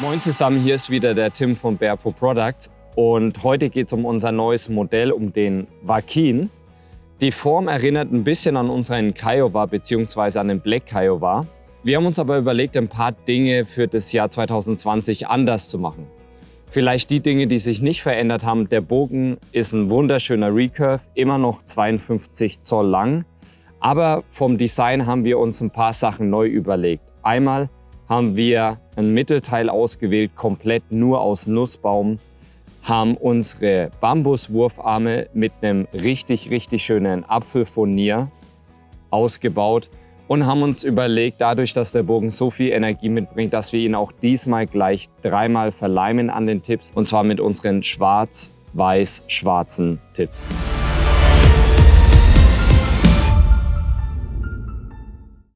Moin zusammen, hier ist wieder der Tim von Bearpo Products und heute geht es um unser neues Modell, um den Wakin. Die Form erinnert ein bisschen an unseren Kiowa bzw. an den Black Kiowa. Wir haben uns aber überlegt, ein paar Dinge für das Jahr 2020 anders zu machen. Vielleicht die Dinge, die sich nicht verändert haben. Der Bogen ist ein wunderschöner Recurve, immer noch 52 Zoll lang. Aber vom Design haben wir uns ein paar Sachen neu überlegt. Einmal haben wir ein Mittelteil ausgewählt, komplett nur aus Nussbaum, haben unsere Bambuswurfarme mit einem richtig, richtig schönen Apfelfurnier ausgebaut und haben uns überlegt, dadurch, dass der Bogen so viel Energie mitbringt, dass wir ihn auch diesmal gleich dreimal verleimen an den Tipps und zwar mit unseren schwarz-weiß-schwarzen Tipps.